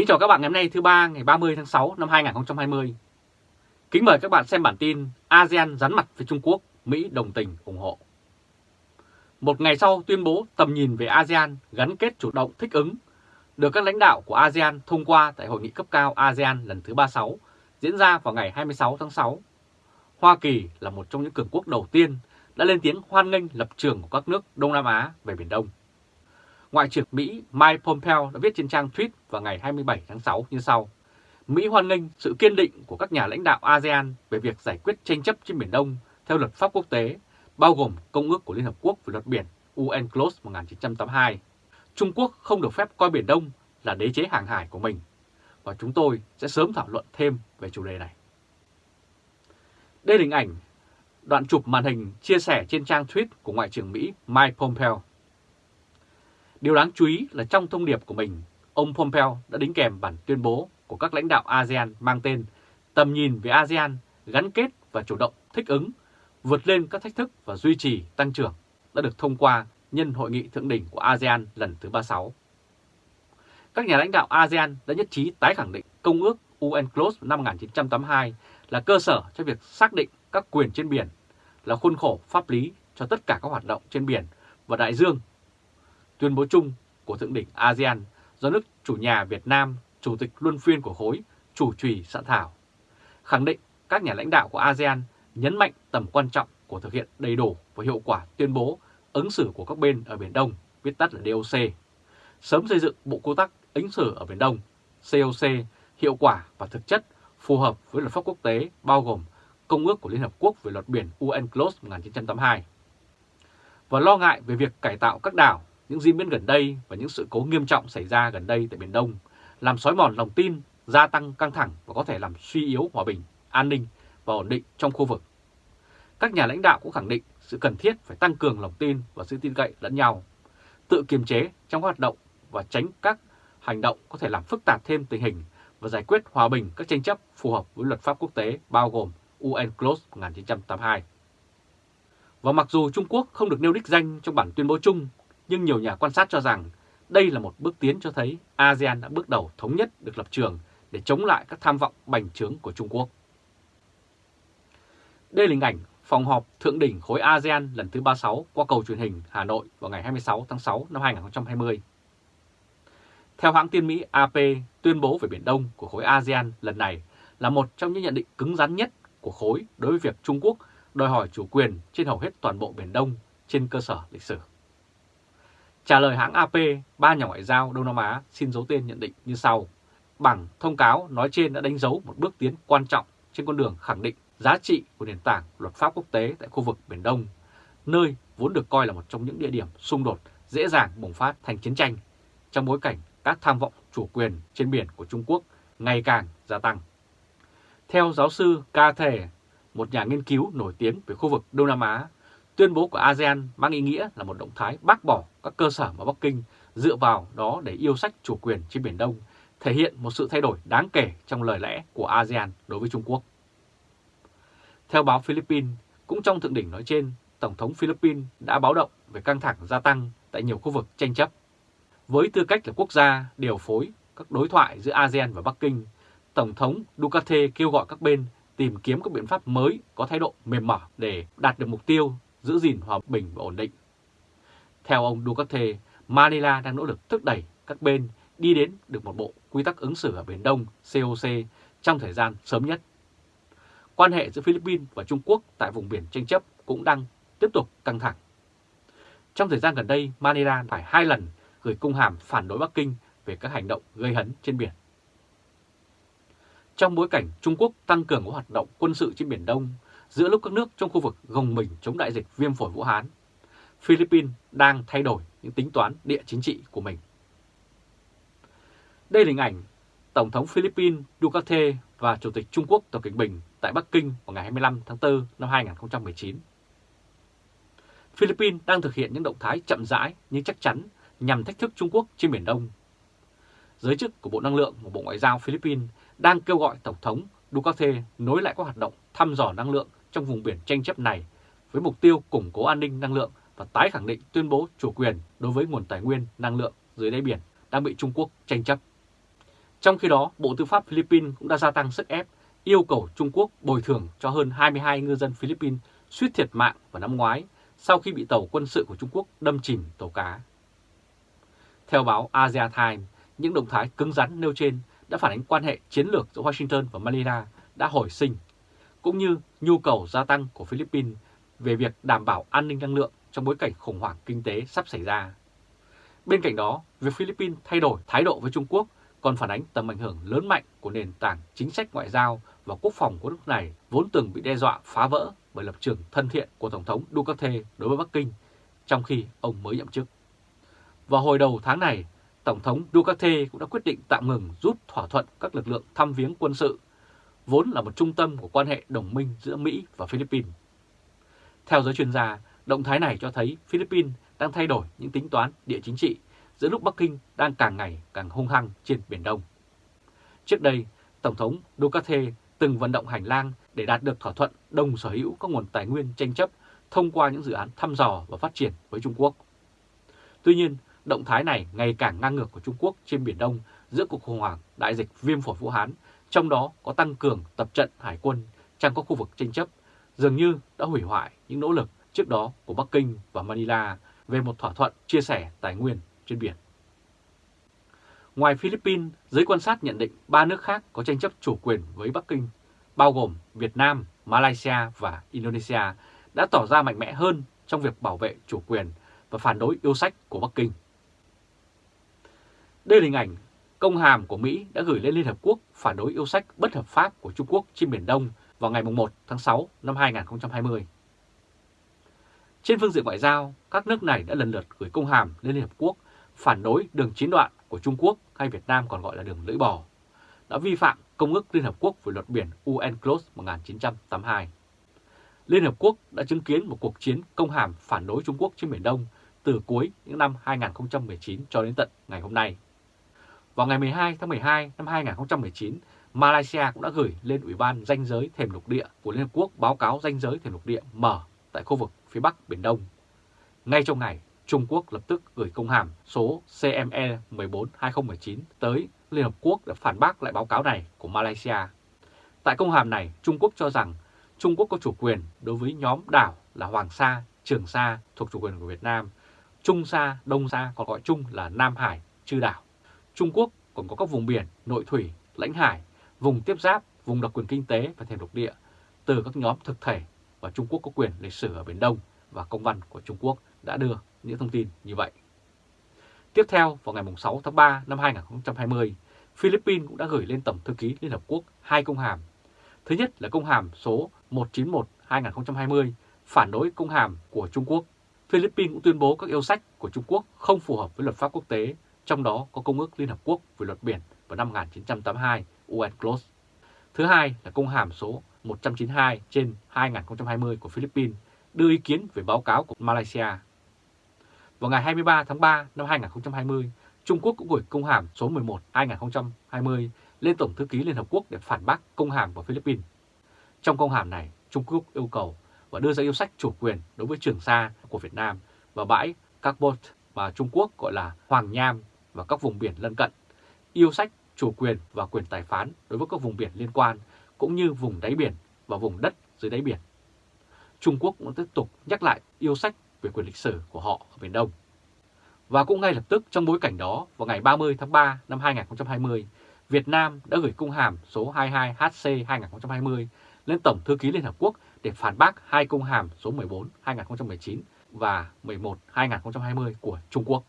Kính chào các bạn ngày hôm nay thứ ba ngày 30 tháng 6 năm 2020. Kính mời các bạn xem bản tin ASEAN rắn mặt với Trung Quốc, Mỹ đồng tình ủng hộ. Một ngày sau tuyên bố tầm nhìn về ASEAN gắn kết chủ động thích ứng được các lãnh đạo của ASEAN thông qua tại hội nghị cấp cao ASEAN lần thứ 36 diễn ra vào ngày 26 tháng 6. Hoa Kỳ là một trong những cường quốc đầu tiên đã lên tiếng hoan nghênh lập trường của các nước Đông Nam Á về Biển Đông. Ngoại trưởng Mỹ Mike Pompeo đã viết trên trang tweet vào ngày 27 tháng 6 như sau. Mỹ hoan nghênh sự kiên định của các nhà lãnh đạo ASEAN về việc giải quyết tranh chấp trên Biển Đông theo luật pháp quốc tế, bao gồm Công ước của Liên Hợp Quốc về luật biển UNCLOS 1982. Trung Quốc không được phép coi Biển Đông là đế chế hàng hải của mình, và chúng tôi sẽ sớm thảo luận thêm về chủ đề này. Đây là hình ảnh đoạn chụp màn hình chia sẻ trên trang tweet của Ngoại trưởng Mỹ Mike Pompeo. Điều đáng chú ý là trong thông điệp của mình, ông Pompeo đã đính kèm bản tuyên bố của các lãnh đạo ASEAN mang tên Tầm nhìn về ASEAN gắn kết và chủ động thích ứng, vượt lên các thách thức và duy trì tăng trưởng đã được thông qua nhân hội nghị thượng đỉnh của ASEAN lần thứ 36. Các nhà lãnh đạo ASEAN đã nhất trí tái khẳng định Công ước UNCLOS năm 1982 là cơ sở cho việc xác định các quyền trên biển, là khuôn khổ pháp lý cho tất cả các hoạt động trên biển và đại dương Tuyên bố chung của Thượng đỉnh ASEAN do nước chủ nhà Việt Nam, Chủ tịch luân phiên của khối, chủ trì soạn thảo, khẳng định các nhà lãnh đạo của ASEAN nhấn mạnh tầm quan trọng của thực hiện đầy đủ và hiệu quả tuyên bố ứng xử của các bên ở Biển Đông, viết tắt là DOC, sớm xây dựng Bộ Quy tắc ứng xử ở Biển Đông, COC, hiệu quả và thực chất phù hợp với luật pháp quốc tế bao gồm Công ước của Liên Hợp Quốc về luật biển UNCLOS 1982 và lo ngại về việc cải tạo các đảo những diễn biến gần đây và những sự cố nghiêm trọng xảy ra gần đây tại Biển Đông làm xói mòn lòng tin, gia tăng căng thẳng và có thể làm suy yếu hòa bình, an ninh và ổn định trong khu vực. Các nhà lãnh đạo cũng khẳng định sự cần thiết phải tăng cường lòng tin và sự tin cậy lẫn nhau, tự kiềm chế trong hoạt động và tránh các hành động có thể làm phức tạp thêm tình hình và giải quyết hòa bình các tranh chấp phù hợp với luật pháp quốc tế bao gồm UNCLOS 1982. Và mặc dù Trung Quốc không được nêu đích danh trong bản tuyên bố chung nhưng nhiều nhà quan sát cho rằng đây là một bước tiến cho thấy ASEAN đã bước đầu thống nhất được lập trường để chống lại các tham vọng bành trướng của Trung Quốc. Đây là hình ảnh phòng họp thượng đỉnh khối ASEAN lần thứ 36 qua cầu truyền hình Hà Nội vào ngày 26 tháng 6 năm 2020. Theo hãng tin Mỹ AP, tuyên bố về Biển Đông của khối ASEAN lần này là một trong những nhận định cứng rắn nhất của khối đối với việc Trung Quốc đòi hỏi chủ quyền trên hầu hết toàn bộ Biển Đông trên cơ sở lịch sử. Trả lời hãng AP, ba nhà ngoại giao Đông Nam Á xin giấu tên nhận định như sau. Bằng thông cáo nói trên đã đánh dấu một bước tiến quan trọng trên con đường khẳng định giá trị của nền tảng luật pháp quốc tế tại khu vực Biển Đông, nơi vốn được coi là một trong những địa điểm xung đột dễ dàng bùng phát thành chiến tranh trong bối cảnh các tham vọng chủ quyền trên biển của Trung Quốc ngày càng gia tăng. Theo giáo sư Ca Thể, một nhà nghiên cứu nổi tiếng về khu vực Đông Nam Á Tuyên bố của ASEAN mang ý nghĩa là một động thái bác bỏ các cơ sở mà Bắc Kinh dựa vào đó để yêu sách chủ quyền trên Biển Đông, thể hiện một sự thay đổi đáng kể trong lời lẽ của ASEAN đối với Trung Quốc. Theo báo Philippines, cũng trong thượng đỉnh nói trên, Tổng thống Philippines đã báo động về căng thẳng gia tăng tại nhiều khu vực tranh chấp. Với tư cách là quốc gia điều phối các đối thoại giữa ASEAN và Bắc Kinh, Tổng thống Duterte kêu gọi các bên tìm kiếm các biện pháp mới có thái độ mềm mỏng để đạt được mục tiêu giữ gìn hòa bình và ổn định. Theo ông Duterte, Manila đang nỗ lực thúc đẩy các bên đi đến được một bộ quy tắc ứng xử ở Biển Đông COC trong thời gian sớm nhất. Quan hệ giữa Philippines và Trung Quốc tại vùng biển tranh chấp cũng đang tiếp tục căng thẳng. Trong thời gian gần đây, Manila phải hai lần gửi công hàm phản đối Bắc Kinh về các hành động gây hấn trên biển. Trong bối cảnh Trung Quốc tăng cường các hoạt động quân sự trên Biển Đông, giữa lúc các nước trong khu vực gồng mình chống đại dịch viêm phổi Vũ Hán, Philippines đang thay đổi những tính toán địa chính trị của mình. Đây là hình ảnh Tổng thống Philippines Duterte và Chủ tịch Trung Quốc Tập Cận Bình tại Bắc Kinh vào ngày 25 tháng 4 năm 2019. Philippines đang thực hiện những động thái chậm rãi nhưng chắc chắn nhằm thách thức Trung Quốc trên Biển Đông. Giới chức của Bộ Năng lượng và Bộ Ngoại giao Philippines đang kêu gọi Tổng thống Duterte nối lại các hoạt động thăm dò năng lượng trong vùng biển tranh chấp này với mục tiêu củng cố an ninh năng lượng và tái khẳng định tuyên bố chủ quyền đối với nguồn tài nguyên năng lượng dưới đáy biển đang bị Trung Quốc tranh chấp. Trong khi đó, Bộ Tư pháp Philippines cũng đã gia tăng sức ép yêu cầu Trung Quốc bồi thường cho hơn 22 ngư dân Philippines suýt thiệt mạng vào năm ngoái sau khi bị tàu quân sự của Trung Quốc đâm chìm tàu cá. Theo báo Asia Times, những động thái cứng rắn nêu trên đã phản ánh quan hệ chiến lược giữa Washington và Manila đã hồi sinh, cũng như nhu cầu gia tăng của Philippines về việc đảm bảo an ninh năng lượng trong bối cảnh khủng hoảng kinh tế sắp xảy ra. Bên cạnh đó, việc Philippines thay đổi thái độ với Trung Quốc còn phản ánh tầm ảnh hưởng lớn mạnh của nền tảng chính sách ngoại giao và quốc phòng của nước này vốn từng bị đe dọa phá vỡ bởi lập trường thân thiện của Tổng thống Duterte đối với Bắc Kinh trong khi ông mới nhậm chức. Vào hồi đầu tháng này, Tổng thống Duterte cũng đã quyết định tạm ngừng rút thỏa thuận các lực lượng thăm viếng quân sự, vốn là một trung tâm của quan hệ đồng minh giữa Mỹ và Philippines. Theo giới chuyên gia, động thái này cho thấy Philippines đang thay đổi những tính toán địa chính trị giữa lúc Bắc Kinh đang càng ngày càng hung hăng trên Biển Đông. Trước đây, Tổng thống Duterte từng vận động hành lang để đạt được thỏa thuận đồng sở hữu các nguồn tài nguyên tranh chấp thông qua những dự án thăm dò và phát triển với Trung Quốc. Tuy nhiên, động thái này ngày càng ngang ngược của Trung Quốc trên Biển Đông giữa cuộc khủng hoảng đại dịch viêm phổi Vũ Hán, trong đó có tăng cường tập trận hải quân trong các khu vực tranh chấp, dường như đã hủy hoại những nỗ lực trước đó của Bắc Kinh và Manila về một thỏa thuận chia sẻ tài nguyên trên biển. Ngoài Philippines, giới quan sát nhận định ba nước khác có tranh chấp chủ quyền với Bắc Kinh, bao gồm Việt Nam, Malaysia và Indonesia, đã tỏ ra mạnh mẽ hơn trong việc bảo vệ chủ quyền và phản đối yêu sách của Bắc Kinh. Đây là hình ảnh công hàm của Mỹ đã gửi lên Liên Hợp Quốc phản đối yêu sách bất hợp pháp của Trung Quốc trên Biển Đông vào ngày 1 tháng 6 năm 2020. Trên phương diện ngoại giao, các nước này đã lần lượt gửi công hàm lên Liên Hợp Quốc phản đối đường chín đoạn của Trung Quốc hay Việt Nam còn gọi là đường lưỡi bò, đã vi phạm Công ước Liên Hợp Quốc về luật biển UNCLOS 1982. Liên Hợp Quốc đã chứng kiến một cuộc chiến công hàm phản đối Trung Quốc trên Biển Đông từ cuối những năm 2019 cho đến tận ngày hôm nay. Vào ngày 12 tháng 12 năm 2019, Malaysia cũng đã gửi lên Ủy ban danh giới thềm lục địa của Liên Hợp Quốc báo cáo danh giới thềm lục địa mở tại khu vực phía Bắc Biển Đông. Ngay trong ngày, Trung Quốc lập tức gửi công hàm số CME 14-2019 tới Liên Hợp Quốc để phản bác lại báo cáo này của Malaysia. Tại công hàm này, Trung Quốc cho rằng Trung Quốc có chủ quyền đối với nhóm đảo là Hoàng Sa, Trường Sa thuộc chủ quyền của Việt Nam, Trung Sa, Đông Sa còn gọi chung là Nam Hải, Chư Đảo. Trung Quốc còn có các vùng biển, nội thủy, lãnh hải, vùng tiếp giáp, vùng đặc quyền kinh tế và thềm lục địa từ các nhóm thực thể và Trung Quốc có quyền lịch sử ở Biển Đông và công văn của Trung Quốc đã đưa những thông tin như vậy. Tiếp theo, vào ngày 6 tháng 3 năm 2020, Philippines cũng đã gửi lên Tổng Thư ký Liên Hợp Quốc hai công hàm. Thứ nhất là công hàm số 191-2020 phản đối công hàm của Trung Quốc. Philippines cũng tuyên bố các yêu sách của Trung Quốc không phù hợp với luật pháp quốc tế, trong đó có Công ước Liên Hợp Quốc về luật biển vào năm 1982 UNCLOS. Thứ hai là công hàm số 192 trên 2020 của Philippines đưa ý kiến về báo cáo của Malaysia. Vào ngày 23 tháng 3 năm 2020, Trung Quốc cũng gửi công hàm số 11-2020 lên Tổng Thư ký Liên Hợp Quốc để phản bác công hàm của Philippines. Trong công hàm này, Trung Quốc yêu cầu và đưa ra yêu sách chủ quyền đối với Trường Sa của Việt Nam và bãi Carbot mà Trung Quốc gọi là Hoàng Nham và các vùng biển lân cận, yêu sách chủ quyền và quyền tài phán đối với các vùng biển liên quan cũng như vùng đáy biển và vùng đất dưới đáy biển. Trung Quốc cũng tiếp tục nhắc lại yêu sách về quyền lịch sử của họ ở Biển Đông. Và cũng ngay lập tức trong bối cảnh đó, vào ngày 30 tháng 3 năm 2020, Việt Nam đã gửi công hàm số 22HC-2020 lên Tổng Thư ký Liên Hợp Quốc để phản bác hai công hàm số 14-2019 và 11-2020 của Trung Quốc.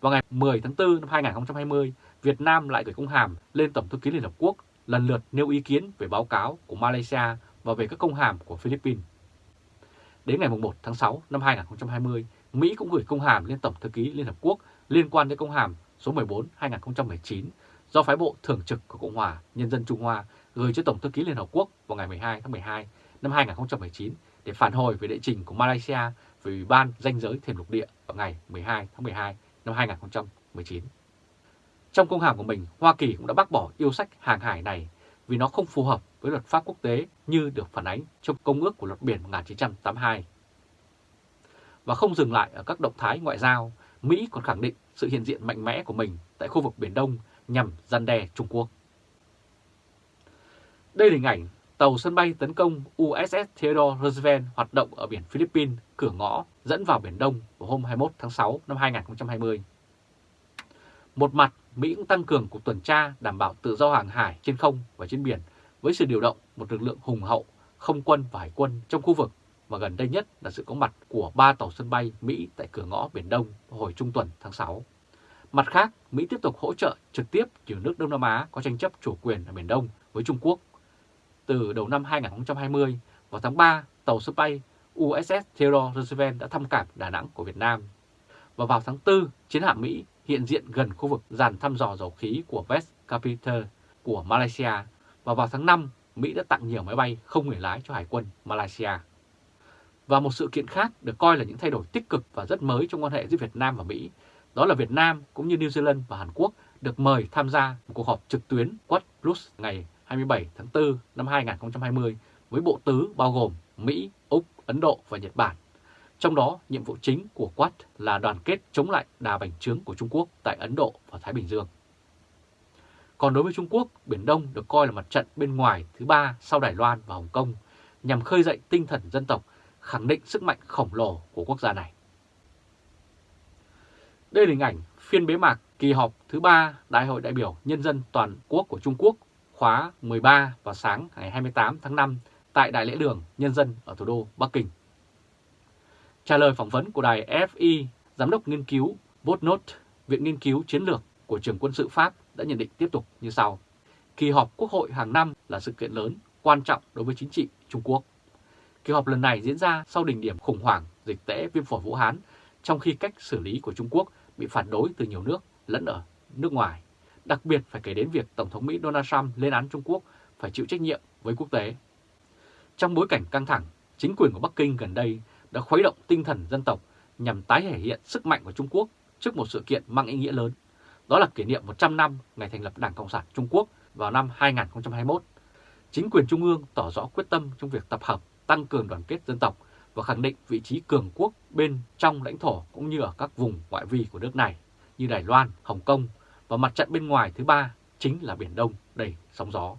Vào ngày 10 tháng 4 năm 2020, Việt Nam lại gửi công hàm lên Tổng Thư ký Liên Hợp Quốc lần lượt nêu ý kiến về báo cáo của Malaysia và về các công hàm của Philippines. Đến ngày 1 tháng 6 năm 2020, Mỹ cũng gửi công hàm lên Tổng Thư ký Liên Hợp Quốc liên quan đến công hàm số 14-2019 do phái bộ thường trực của Cộng hòa Nhân dân Trung Hoa gửi cho Tổng Thư ký Liên Hợp Quốc vào ngày 12 tháng 12 năm 2019 để phản hồi về đệ trình của Malaysia về Ủy ban danh giới thềm lục địa vào ngày 12 tháng 12 năm 2019. Trong công hàm của mình, Hoa Kỳ cũng đã bác bỏ yêu sách hàng hải này vì nó không phù hợp với luật pháp quốc tế như được phản ánh trong Công ước của luật biển 1982. Và không dừng lại ở các động thái ngoại giao, Mỹ còn khẳng định sự hiện diện mạnh mẽ của mình tại khu vực Biển Đông nhằm gian đe Trung Quốc. Đây là hình ảnh tàu sân bay tấn công USS Theodore Roosevelt hoạt động ở biển Philippines, cửa ngõ dẫn vào Biển Đông vào hôm 21 tháng 6 năm 2020. Một mặt, Mỹ cũng tăng cường cuộc tuần tra đảm bảo tự do hàng hải trên không và trên biển với sự điều động một lực lượng hùng hậu, không quân và hải quân trong khu vực và gần đây nhất là sự có mặt của ba tàu sân bay Mỹ tại cửa ngõ Biển Đông hồi trung tuần tháng 6. Mặt khác, Mỹ tiếp tục hỗ trợ trực tiếp nhiều nước Đông Nam Á có tranh chấp chủ quyền ở Biển Đông với Trung Quốc. Từ đầu năm 2020, vào tháng 3, tàu sân bay USS Theodore Roosevelt đã thăm cảng Đà Nẵng của Việt Nam. Và vào tháng 4, chiến hạm Mỹ hiện diện gần khu vực dàn thăm dò dầu khí của West Capiter của Malaysia. Và vào tháng 5, Mỹ đã tặng nhiều máy bay không người lái cho Hải quân Malaysia. Và một sự kiện khác được coi là những thay đổi tích cực và rất mới trong quan hệ giữa Việt Nam và Mỹ, đó là Việt Nam cũng như New Zealand và Hàn Quốc được mời tham gia một cuộc họp trực tuyến Quad Plus ngày 27 tháng 4 năm 2020 với bộ tứ bao gồm Mỹ, Úc, Ấn Độ và Nhật Bản. Trong đó, nhiệm vụ chính của Quad là đoàn kết chống lại đà bành trướng của Trung Quốc tại Ấn Độ và Thái Bình Dương. Còn đối với Trung Quốc, Biển Đông được coi là mặt trận bên ngoài thứ ba sau Đài Loan và Hồng Kông nhằm khơi dậy tinh thần dân tộc khẳng định sức mạnh khổng lồ của quốc gia này. Đây là hình ảnh phiên bế mạc kỳ họp thứ ba Đại hội đại biểu Nhân dân Toàn quốc của Trung Quốc khóa 13 vào sáng ngày 28 tháng 5 tại Đại lễ đường Nhân dân ở thủ đô Bắc Kinh. Trả lời phỏng vấn của đài FI, Giám đốc nghiên cứu Botnot, Viện Nghiên cứu Chiến lược của trường quân sự Pháp đã nhận định tiếp tục như sau. Kỳ họp Quốc hội hàng năm là sự kiện lớn, quan trọng đối với chính trị Trung Quốc. Kỳ họp lần này diễn ra sau đỉnh điểm khủng hoảng dịch tễ viêm phổi Vũ Hán, trong khi cách xử lý của Trung Quốc bị phản đối từ nhiều nước lẫn ở nước ngoài. Đặc biệt phải kể đến việc Tổng thống Mỹ Donald Trump lên án Trung Quốc phải chịu trách nhiệm với quốc tế. Trong bối cảnh căng thẳng, chính quyền của Bắc Kinh gần đây đã khuấy động tinh thần dân tộc nhằm tái thể hiện sức mạnh của Trung Quốc trước một sự kiện mang ý nghĩa lớn. Đó là kỷ niệm 100 năm ngày thành lập Đảng Cộng sản Trung Quốc vào năm 2021. Chính quyền Trung ương tỏ rõ quyết tâm trong việc tập hợp tăng cường đoàn kết dân tộc và khẳng định vị trí cường quốc bên trong lãnh thổ cũng như ở các vùng ngoại vi của nước này như Đài Loan, Hồng Kông và mặt trận bên ngoài thứ ba chính là Biển Đông đầy sóng gió.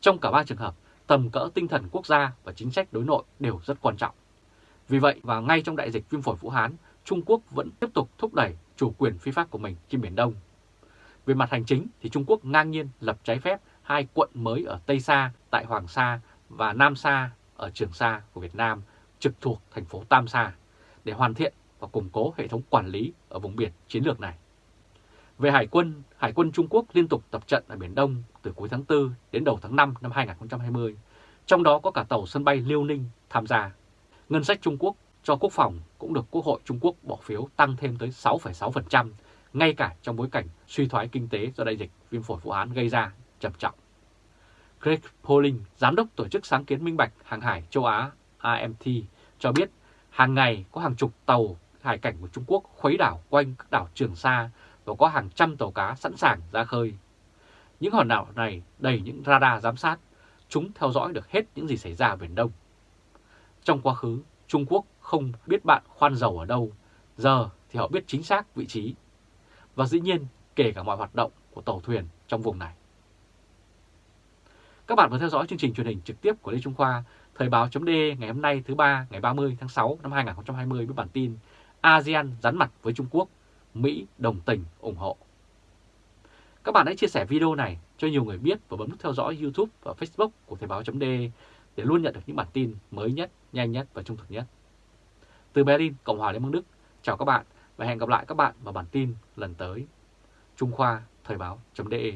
Trong cả ba trường hợp, tầm cỡ tinh thần quốc gia và chính sách đối nội đều rất quan trọng. Vì vậy và ngay trong đại dịch viêm phổi Vũ Hán, Trung Quốc vẫn tiếp tục thúc đẩy chủ quyền phi pháp của mình trên Biển Đông. Về mặt hành chính thì Trung Quốc ngang nhiên lập trái phép hai quận mới ở Tây Sa tại Hoàng Sa và Nam Sa ở Trường Sa của Việt Nam trực thuộc thành phố Tam Sa để hoàn thiện và củng cố hệ thống quản lý ở vùng biển chiến lược này. Về Hải quân, Hải quân Trung Quốc liên tục tập trận ở Biển Đông từ cuối tháng 4 đến đầu tháng 5 năm 2020, trong đó có cả tàu sân bay Liêu Ninh tham gia. Ngân sách Trung Quốc cho quốc phòng cũng được Quốc hội Trung Quốc bỏ phiếu tăng thêm tới 6,6%, ngay cả trong bối cảnh suy thoái kinh tế do đại dịch viêm phổi Vũ Hán gây ra trầm trọng. Greg Poling, giám đốc tổ chức sáng kiến minh bạch hàng hải châu Á AMT cho biết hàng ngày có hàng chục tàu hải cảnh của Trung Quốc khuấy đảo quanh các đảo Trường Sa và có hàng trăm tàu cá sẵn sàng ra khơi. Những hòn đảo này đầy những radar giám sát, chúng theo dõi được hết những gì xảy ra ở Biển Đông. Trong quá khứ, Trung Quốc không biết bạn khoan dầu ở đâu, giờ thì họ biết chính xác vị trí. Và dĩ nhiên, kể cả mọi hoạt động của tàu thuyền trong vùng này. Các bạn vừa theo dõi chương trình truyền hình trực tiếp của Lê Trung Khoa, Thời báo chấm ngày hôm nay thứ ba ngày 30 tháng 6 năm 2020 với bản tin ASEAN rắn mặt với Trung Quốc, Mỹ đồng tình ủng hộ. Các bạn hãy chia sẻ video này cho nhiều người biết và bấm nút theo dõi YouTube và Facebook của Thời Báo .de để luôn nhận được những bản tin mới nhất, nhanh nhất và trung thực nhất. Từ Berlin, Cộng hòa Liên bang Đức, chào các bạn và hẹn gặp lại các bạn vào bản tin lần tới. Trung Khoa Thời Báo .de